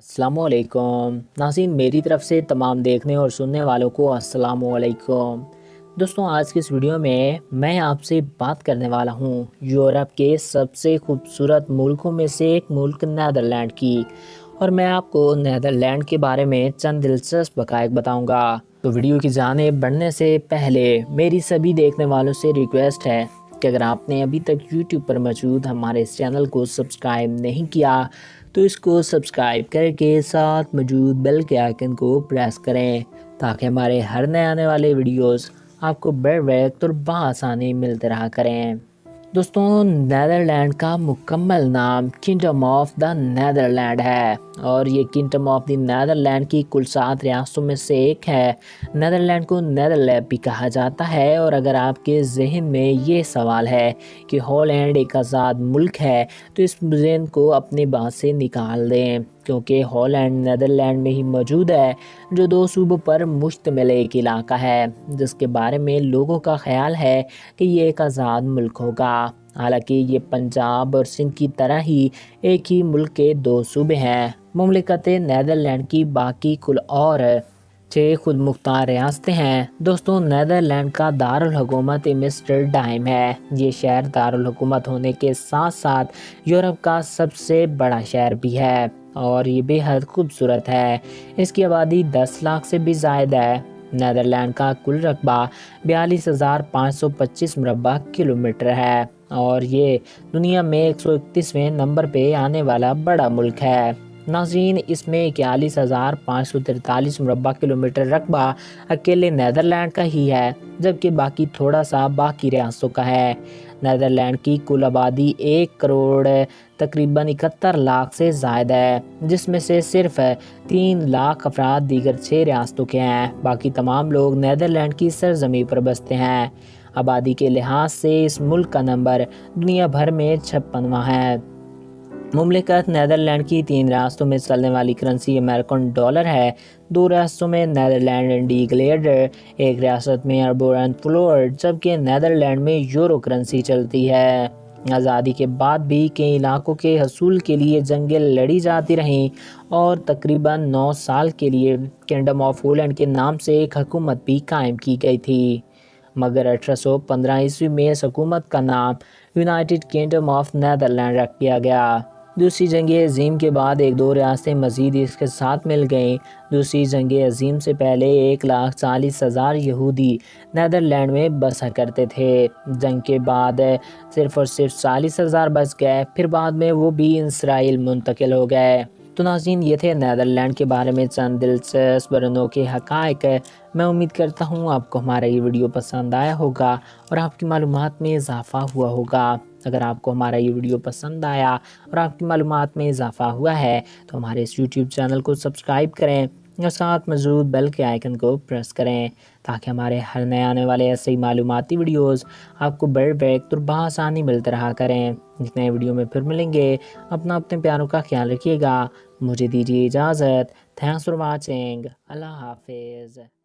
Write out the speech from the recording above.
السلام علیکم۔ ناظرین، میری طرف سے تمام دیکھنے اور سننے والوں کو السلام علیکم۔ دوستوں، آج کے اس ویڈیو میں میں آپ سے بات کرنے والا ہوں، یورپ کے سب سے خوبصورت ملکوں میں سے ایک ملک، نیدرلینڈ کی۔ اور میں آپ کو نیدرلینڈ کے بارے میں چند دلچسپ بقائق بتاؤں گا۔ تو ویڈیو کی جانب بڑھنے سے پہلے، میری سبھی دیکھنے والوں سے ریکویسٹ ہے کہ اگر آپ نے ابھی تک یوٹیوب پر موجود ہمارے اس چینل کو سبسکرائب نہیں کیا، تو اس کو سبسکرائب کر کے ساتھ موجود بیل کے آئکن کو پریس کریں تاکہ ہمارے ہر نئے آنے والے ویڈیوز آپ کو بر وقت اور بآسانی ملتے رہا کریں۔ دوستوں نیدرلینڈ کا مکمل نام کنگڈم آف دا نیدرلینڈ ہے اور یہ کنگڈم آف دی نیدرلینڈ کی کل سات ریاستوں میں سے ایک ہے۔ نیدرلینڈ کو نیدرلیب بھی کہا جاتا ہے اور اگر آپ کے ذہن میں یہ سوال ہے کہ ہالینڈ ایک آزاد ملک ہے تو اس ذہن کو اپنے بات سے نکال دیں۔ کیونکہ ہالینڈ، نیدرلینڈ میں ہی موجود ہے، جو دو صوبوں پر مشتمل ایک علاقہ ہے، جس کے بارے میں لوگوں کا خیال ہے کہ یہ ایک آزاد ملک ہوگا۔ حالانکہ یہ پنجاب اور سندھ کی طرح ہی ایک ہی ملک کے دو صوبے ہیں۔ مملکت نیدرلینڈ کی باقی کل اور چھ خود مختار ریاستیں ہیں۔ دوستوں نیدرلینڈ کا دارالحکومت مسٹر ڈائم ہے۔ یہ شہر دارالحکومت ہونے کے ساتھ ساتھ یورپ کا سب سے بڑا شہر بھی ہے اور یہ بے حد خوبصورت ہے۔ اس کی آبادی دس لاکھ سے بھی زائد ہے۔ نیدرلینڈ کا کل رقبہ بیالیس ہزار پانچ سو پچیس مربع کلومیٹر ہے اور یہ دنیا میں ایک سو اکتیسویں نمبر پہ آنے والا بڑا ملک ہے۔ ناظرین، اس میں اکیالیس ہزار پانچ سو ترتالیس مربع کلومیٹر رقبہ اکیلے نیدرلینڈ کا ہی ہے، جبکہ باقی تھوڑا سا باقی ریاستوں کا ہے۔ نیدرلینڈ کی کل آبادی ایک کروڑ، تقریباً اکہتر لاکھ سے زائد ہے، جس میں سے صرف تین لاکھ افراد دیگر چھ ریاستوں کے ہیں۔ باقی تمام لوگ نیدرلینڈ کی سرزمین پر بستے ہیں۔ آبادی کے لحاظ سے اس ملک کا نمبر دنیا بھر میں چھپنواں ہے۔ مملکت نیدرلینڈ کی تین ریاستوں میں چلنے والی کرنسی امریکن ڈالر ہے۔ دو ریاستوں میں نیدرلینڈ انڈی گلیڈر ایک ریاست میں اربورن فلور جبکہ نیدرلینڈ میں یورو کرنسی چلتی ہے۔ آزادی کے بعد بھی کئی علاقوں کے حصول کے لیے جنگیں لڑی جاتی رہیں اور تقریباً نو سال کے لیے کنگڈم آف ہولینڈ کے نام سے ایک حکومت بھی قائم کی گئی تھی۔ مگر اٹھارہ سو پندرہ عیسوی میں اس حکومت کا نام یونائٹڈ کنگڈم آف نیدرلینڈ رکھ دیا گیا۔ دوسری جنگ عظیم کے بعد ایک دو ریاستیں مزید اس کے ساتھ مل گئیں۔ دوسری جنگ عظیم سے پہلے ایک لاکھ چالیس ہزار یہودی نیدرلینڈ میں بسا کرتے تھے۔ جنگ کے بعد صرف اور صرف چالیس ہزار بس گئے، پھر بعد میں وہ بھی اسرائیل منتقل ہو گئے۔ تو ناظرین، یہ تھے نیدرلینڈ کے بارے میں چند دلچسپ برنوں کے حقائق۔ میں امید کرتا ہوں آپ کو ہمارا یہ ویڈیو پسند آیا ہوگا اور آپ کی معلومات میں اضافہ ہوا ہوگا۔ اگر آپ کو ہمارا یہ ویڈیو پسند آیا اور آپ کی معلومات میں اضافہ ہوا ہے، تو ہمارے اس یوٹیوب چینل کو سبسکرائب کریں اور ساتھ موجود بیل کے آئیکن کو پریس کریں تاکہ ہمارے ہر نئے آنے والے ایسے ہی معلوماتی ویڈیوز آپ کو بڑھ وقت اور بآسانی ملتے رہا کریں۔ جتنے ویڈیو میں پھر ملیں گے۔ اپنا اپنے پیاروں کا خیال رکھیے گا۔ مجھے دیجیے اجازت۔ تھینکس فار واچنگ اللہ حافظ۔